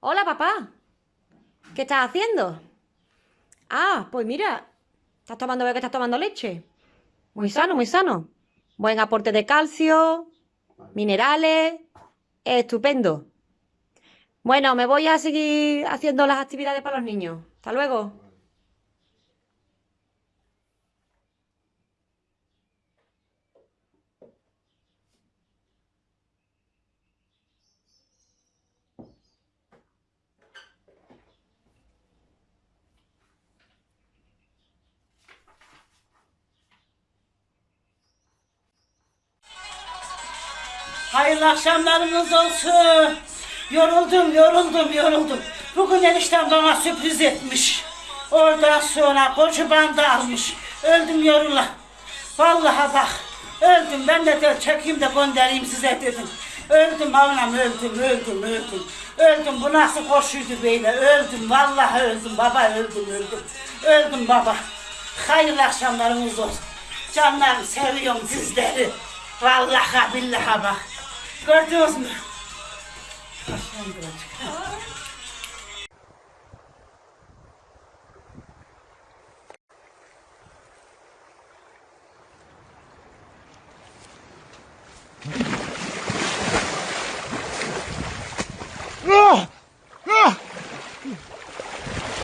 Hola, papá. ¿Qué estás haciendo? Ah, pues mira, estás tomando, veo que estás tomando leche. Muy sano, muy sano. Buen aporte de calcio, minerales, estupendo. Bueno, me voy a seguir haciendo las actividades para los niños. Hasta luego. Hayırlı akşamlarınız olsun. Yoruldum, yoruldum, yoruldum. Bugün eniştem bana sürpriz etmiş. Oradan sonra koca bandı almış. Öldüm yorula. Vallahi bak, öldüm. Ben de, de çekeyim de göndereyim size dedim. Öldüm anam, öldüm, öldüm, öldüm. Öldüm, bu nasıl koşuydu böyle? Öldüm, vallahi öldüm baba, öldüm, öldüm. Öldüm baba. Hayırlı akşamlarınız olsun. Canlarım, seviyorum sizleri. Vallahi billahi bak. Кардиозно. Пошли, братик.